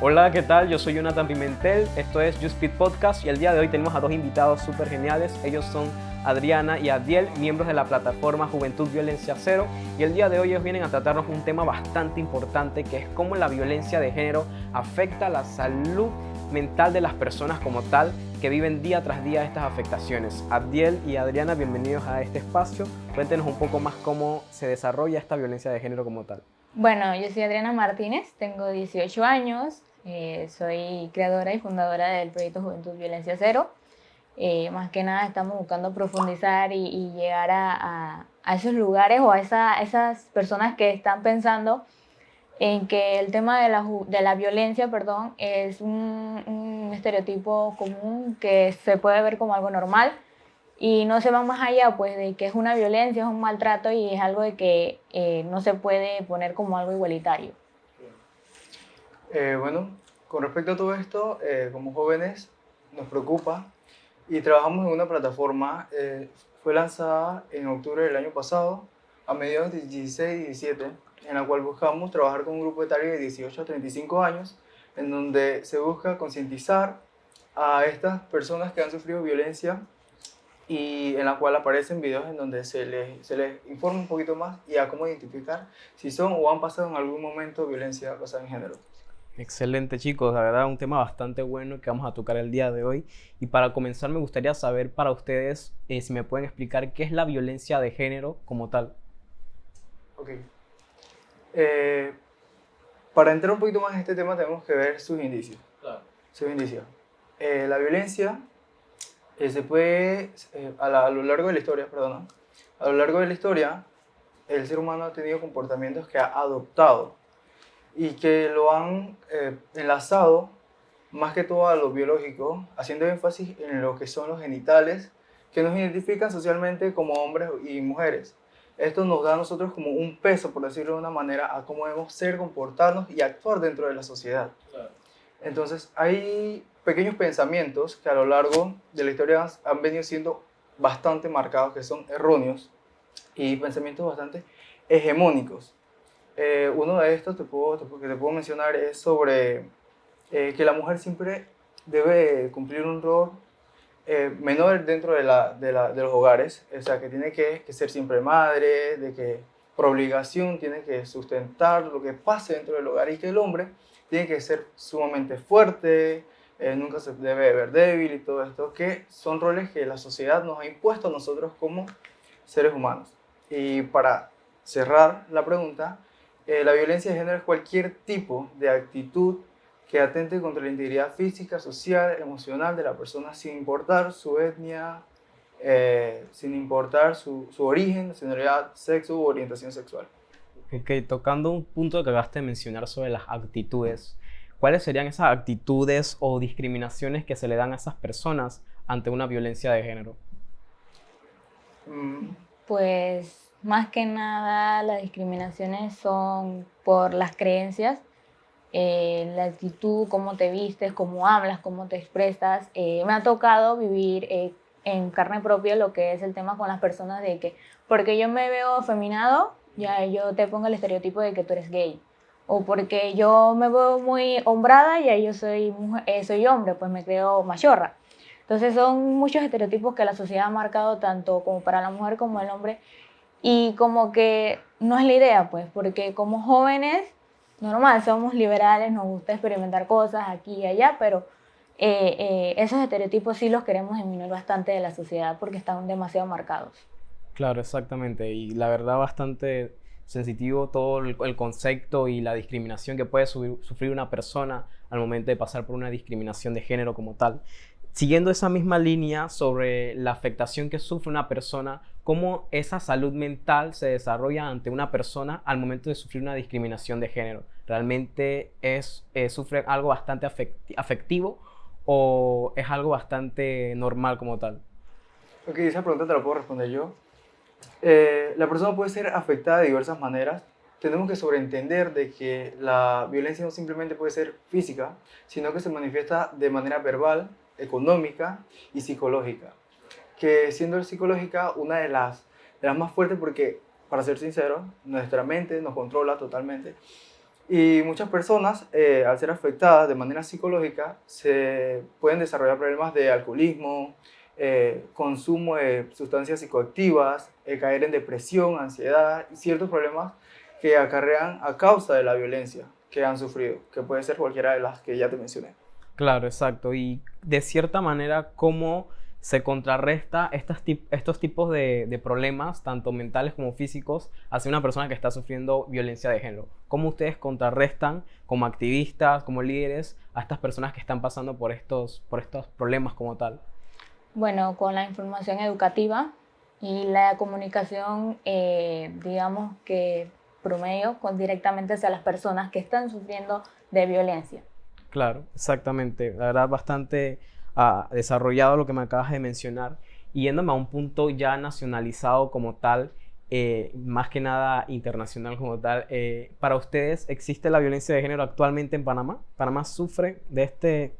Hola, ¿qué tal? Yo soy Jonathan Pimentel, esto es YouSpeed Podcast y el día de hoy tenemos a dos invitados súper geniales. Ellos son Adriana y Adiel, miembros de la plataforma Juventud Violencia Cero y el día de hoy ellos vienen a tratarnos un tema bastante importante que es cómo la violencia de género afecta la salud mental de las personas como tal que viven día tras día estas afectaciones. Adiel y Adriana, bienvenidos a este espacio. Cuéntenos un poco más cómo se desarrolla esta violencia de género como tal. Bueno, yo soy Adriana Martínez, tengo 18 años, eh, soy creadora y fundadora del proyecto Juventud Violencia Cero. Eh, más que nada estamos buscando profundizar y, llegar a, esos lugares o a esas personas que están pensando en que el tema de la, de la violencia perdón, es un, estereotipo común que se puede ver como algo normal y no se va más allá pues de que es una violencia, es un maltrato y es algo de que eh, no se puede poner como algo igualitario. Eh, bueno, con respecto a todo esto, eh, como jóvenes nos preocupa y trabajamos en una plataforma, eh, fue lanzada en octubre del año pasado, a mediados de 16 y 17, en la cual buscamos trabajar con un grupo etario de 18 a 35 años, en donde se busca concientizar a estas personas que han sufrido violencia y en la cual aparecen videos en donde se les, se les informa un poquito más y a cómo identificar si son o han pasado en algún momento violencia basada en género. Excelente chicos, la verdad un tema bastante bueno que vamos a tocar el día de hoy. Y para comenzar me gustaría saber para ustedes eh, si me pueden explicar qué es la violencia de género como tal. Ok. Eh, para entrar un poquito más en este tema tenemos que ver sus indicios. Claro. Sus indicios. Eh, la violencia se puede, a, a, lo largo de la historia, perdón, a lo largo de la historia, el ser humano ha tenido comportamientos que ha adoptado y que lo han eh, enlazado más que todo a lo biológico, haciendo énfasis en lo que son los genitales que nos identifican socialmente como hombres y mujeres. Esto nos da a nosotros como un peso, por decirlo de una manera, a cómo debemos ser, comportarnos y actuar dentro de la sociedad. Entonces, hay pequeños pensamientos que a lo largo de la historia han venido siendo bastante marcados, que son erróneos, y pensamientos bastante hegemónicos. Eh, uno de estos que te puedo mencionar es sobre eh, que la mujer siempre debe cumplir un rol eh, menor dentro de, la, de, la, de, los hogares, o sea, que tiene que, que, ser siempre madre, de que por obligación tiene que sustentar lo que pase dentro del hogar y que el hombre tiene que ser sumamente fuerte, nunca se debe ver débil y todo esto, que son roles que la sociedad nos ha impuesto a nosotros como seres humanos. Y para cerrar la pregunta, eh, la violencia de género es cualquier tipo de actitud que atente contra la integridad física, social, emocional de la persona sin importar su etnia, eh, sin importar su, su, origen, nacionalidad, sexo u orientación sexual. Ok, tocando un punto que acabaste de mencionar sobre las actitudes, ¿cuáles serían esas actitudes o discriminaciones que se le dan a esas personas ante una violencia de género? Mm. Pues más que nada las discriminaciones son por las creencias, eh, la actitud, cómo te vistes, cómo hablas, cómo te expresas. Eh, me ha tocado vivir eh, en carne propia lo que es el tema con las personas de que, porque yo me veo afeminado, ya yo te pongo el estereotipo de que tú eres gay. O porque yo me veo muy hombrada, y yo soy, soy hombre, pues me creo machorra. Entonces son muchos estereotipos que la sociedad ha marcado tanto como para la mujer como el hombre y como que no es la idea, pues, porque como jóvenes, normal, somos liberales, nos gusta experimentar cosas aquí y allá, pero eh, eh, esos estereotipos sí los queremos disminuir bastante de la sociedad porque están demasiado marcados. Claro, exactamente. Y la verdad bastante sensitivo todo el, concepto y la discriminación que puede sufrir una persona al momento de pasar por una discriminación de género como tal. Siguiendo esa misma línea sobre la afectación que sufre una persona, cómo esa salud mental se desarrolla ante una persona al momento de sufrir una discriminación de género. ¿Realmente es, eh, sufre algo bastante afectivo o es algo bastante normal como tal? Ok, esa pregunta te la puedo responder yo. Eh, la persona puede ser afectada de diversas maneras. Tenemos que sobreentender de que la violencia no simplemente puede ser física, sino que se manifiesta de manera verbal, económica y psicológica. Que siendo psicológica una de las, las más fuertes porque, para ser sincero, nuestra mente nos controla totalmente Y muchas personas, eh, al ser afectadas de manera psicológica, se pueden desarrollar problemas de alcoholismo, eh, consumo de sustancias psicoactivas, eh, caer en depresión, ansiedad y ciertos problemas que acarrean a causa de la violencia que han sufrido, que puede ser cualquiera de las que ya te mencioné. Claro, exacto. Y de cierta manera, ¿cómo se contrarresta estas estos tipos de, problemas, tanto mentales como físicos, hacia una persona que está sufriendo violencia de género? ¿Cómo ustedes contrarrestan como activistas, como líderes, a estas personas que están pasando por estos, por estos problemas como tal? Bueno, con la información educativa y la comunicación, eh, digamos que promedio, con directamente hacia las personas que están sufriendo de violencia. Claro, exactamente. La verdad, bastante uh, desarrollado lo que me acabas de mencionar. Y yéndome a un punto ya nacionalizado como tal, eh, más que nada internacional como tal, eh, ¿para ustedes existe la violencia de género actualmente en Panamá? ¿Panamá sufre de este,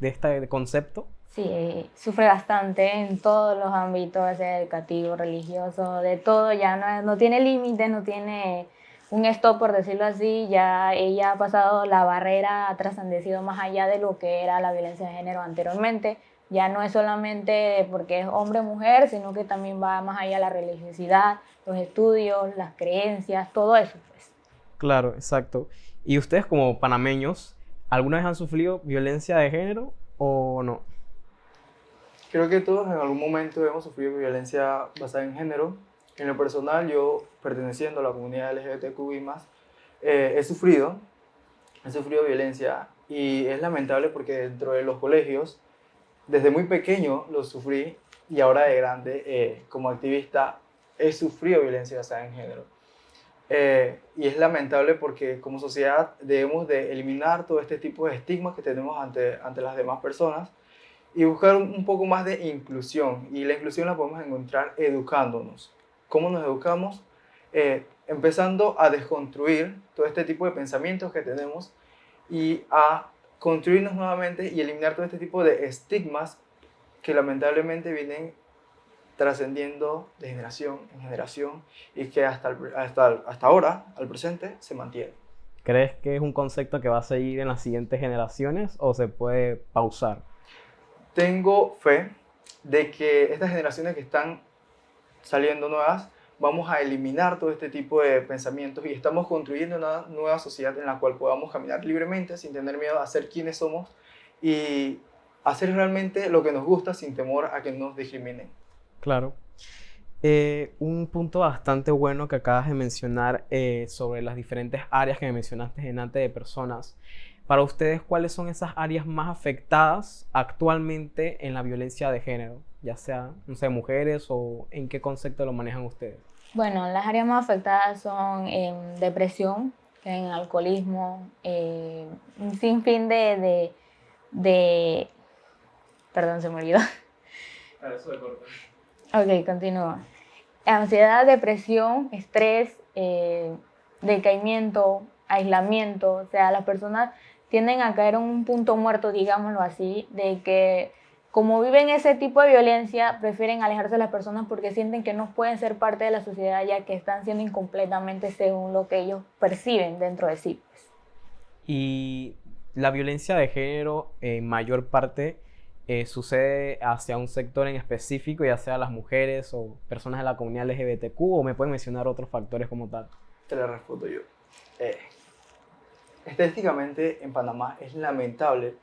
de este concepto? Sí, sufre bastante en todos los ámbitos, educativo, religioso, de todo, ya no, no tiene límites, no tiene un stop, por decirlo así, ya ella ha pasado la barrera, ha trascendido más allá de lo que era la violencia de género anteriormente. Ya no es solamente porque es hombre o mujer, sino que también va más allá la religiosidad, los estudios, las creencias, todo eso. Pues. Claro, exacto. ¿Y ustedes como panameños, alguna vez han sufrido violencia de género o no? Creo que todos en algún momento hemos sufrido violencia basada en género. En lo personal, yo perteneciendo a la comunidad LGBTQI+, eh, he sufrido, he sufrido violencia y es lamentable porque dentro de los colegios, desde muy pequeño lo sufrí y ahora de grande, eh, como activista, he sufrido violencia basada en género. Eh, y es lamentable porque como sociedad debemos de eliminar todo este tipo de estigmas que tenemos ante, ante las demás personas y buscar un poco más de inclusión. Y la inclusión la podemos encontrar educándonos. ¿Cómo nos educamos? Eh, empezando a desconstruir todo este tipo de pensamientos que tenemos y a construirnos nuevamente y eliminar todo este tipo de estigmas que lamentablemente vienen trascendiendo de generación en generación y que hasta, hasta, hasta ahora, al presente, se mantiene. ¿Crees que es un concepto que va a seguir en las siguientes generaciones o se puede pausar? tengo fe de que estas generaciones que están saliendo nuevas, vamos a eliminar todo este tipo de pensamientos y estamos construyendo una nueva sociedad en la cual podamos caminar libremente sin tener miedo a ser quienes somos y hacer realmente lo que nos gusta sin temor a que nos discriminen. Claro. Eh, un punto bastante bueno que acabas de mencionar eh, sobre las diferentes áreas que me mencionaste en antes de personas para ustedes, ¿cuáles son esas áreas más afectadas actualmente en la violencia de género? Ya sea, no sé, mujeres o en qué concepto lo manejan ustedes. Bueno, las áreas más afectadas son en depresión, en alcoholismo, eh, un sinfín de, de, de, Perdón, se me olvidó. Para eso de corto. Ok, continúa. Ansiedad, depresión, estrés, eh, decaimiento, aislamiento, o sea, las personas tienden a caer en un punto muerto, digámoslo así, de que como viven ese tipo de violencia, prefieren alejarse de las personas porque sienten que no pueden ser parte de la sociedad ya que están siendo incompletamente según lo que ellos perciben dentro de sí. Pues. Y la violencia de género en mayor parte eh, sucede hacia un sector en específico, ya sea las mujeres o personas de la comunidad LGBTQ, o me pueden mencionar otros factores como tal. Te la respondo yo. Eh, Estadísticamente en Panamá es lamentable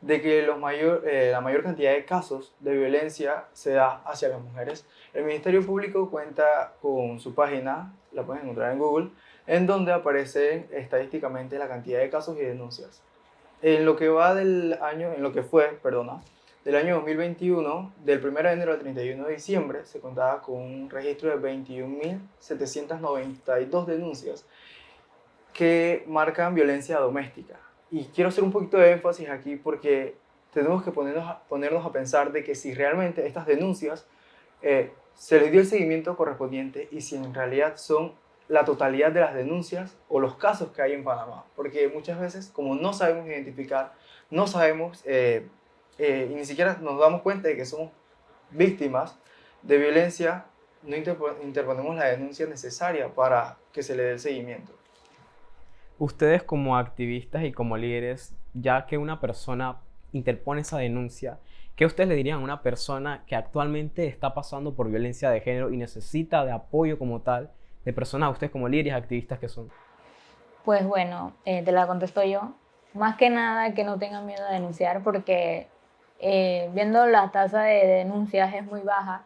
de que los mayor, eh, la mayor cantidad de casos de violencia se da hacia las mujeres. El Ministerio Público cuenta con su página, la pueden encontrar en Google, en donde aparece estadísticamente la cantidad de casos y denuncias. En lo que va del año, en lo que fue, perdona, del año 2021, del 1 de enero al 31 de diciembre, se contaba con un registro de 21.792 denuncias que marcan violencia doméstica. Y quiero hacer un poquito de énfasis aquí porque tenemos que ponernos a, pensar de que si realmente estas denuncias eh, se les dio el seguimiento correspondiente y si en realidad son la totalidad de las denuncias o los casos que hay en Panamá. Porque muchas veces, como no sabemos identificar, no sabemos eh, eh, y ni siquiera nos damos cuenta de que somos víctimas de violencia, no interponemos la denuncia necesaria para que se le dé el seguimiento. Ustedes como activistas y como líderes, ya que una persona interpone esa denuncia, ¿qué ustedes le dirían a una persona que actualmente está pasando por violencia de género y necesita de apoyo como tal de personas, ustedes como líderes activistas que son? Pues bueno, eh, te la contesto yo. Más que nada que no tengan miedo a denunciar porque eh, viendo la tasa de denuncias es muy baja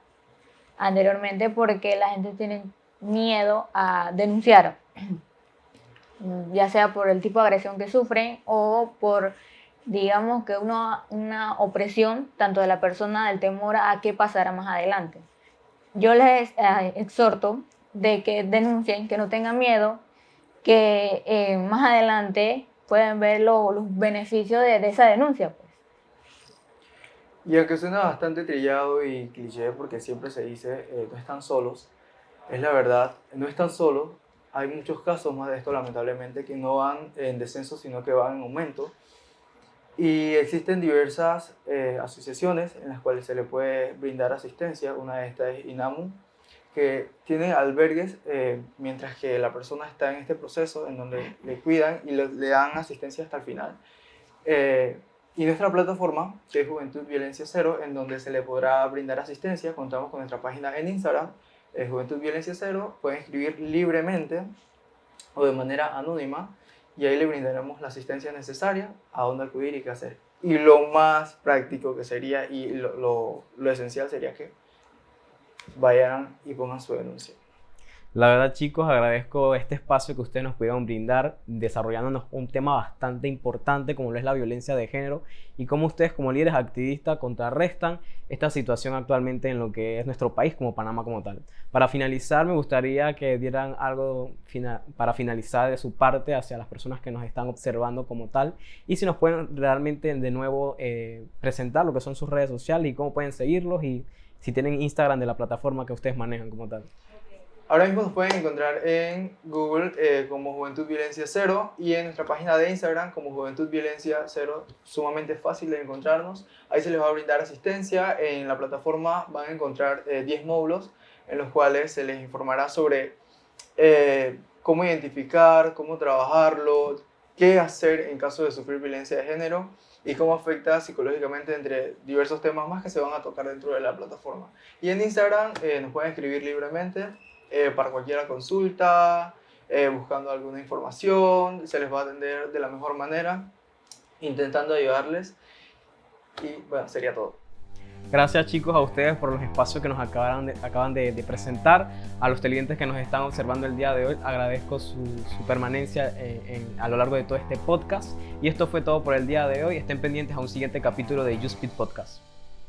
anteriormente porque la gente tiene miedo a denunciar, ya sea por el tipo de agresión que sufren o por, digamos que una, una opresión tanto de la persona del temor a qué pasará más adelante. Yo les eh, exhorto de que denuncien, que no tengan miedo, que eh, más adelante pueden ver los beneficios de, de esa denuncia. Y aunque suena bastante trillado y cliché porque siempre se dice eh, no están solos, es la verdad, no están solos. Hay muchos casos más de esto lamentablemente que no van en descenso sino que van en aumento. Y existen diversas eh, asociaciones en las cuales se le puede brindar asistencia. Una de estas es INAMU, que tiene albergues eh, mientras que la persona está en este proceso en donde le cuidan y le, le dan asistencia hasta el final. Y nuestra plataforma, que es Juventud Violencia Cero, en donde se le podrá brindar asistencia, contamos con nuestra página en Instagram, es Juventud Violencia Cero, pueden escribir libremente o de manera anónima y ahí le brindaremos la asistencia necesaria a dónde acudir y qué hacer. Y lo más práctico que sería y lo, lo, lo esencial sería que vayan y pongan su denuncia. La verdad, chicos, agradezco este espacio que ustedes nos pudieron brindar, desarrollándonos un tema bastante importante como lo es la violencia de género y cómo ustedes como líderes activistas contrarrestan esta situación actualmente en lo que es nuestro país como Panamá como tal. Para finalizar, me gustaría que dieran algo para finalizar de su parte hacia las personas que nos están observando como tal y si nos pueden realmente de nuevo eh, presentar lo que son sus redes sociales y cómo pueden seguirlos y si tienen Instagram de la plataforma que ustedes manejan como tal. Ahora mismo nos pueden encontrar en Google eh, como Juventud Violencia Cero y en nuestra página de Instagram como Juventud Violencia Cero, sumamente fácil de encontrarnos. Ahí se les va a brindar asistencia. En la plataforma van a encontrar 10 eh, módulos en los cuales se les informará sobre eh, cómo identificar, cómo trabajarlo, qué hacer en caso de sufrir violencia de género y cómo afecta psicológicamente entre diversos temas más que se van a tocar dentro de la plataforma. Y en Instagram nos pueden escribir libremente eh, para cualquier consulta, eh, buscando alguna información, se les va a atender de la mejor manera, intentando ayudarles y bueno, sería todo. Gracias chicos a ustedes por los espacios que nos acaban de, presentar, a los televidentes que nos están observando el día de hoy, agradezco su, permanencia eh, a lo largo de todo este podcast y esto fue todo por el día de hoy, estén pendientes a un siguiente capítulo de YouSpeed Podcast.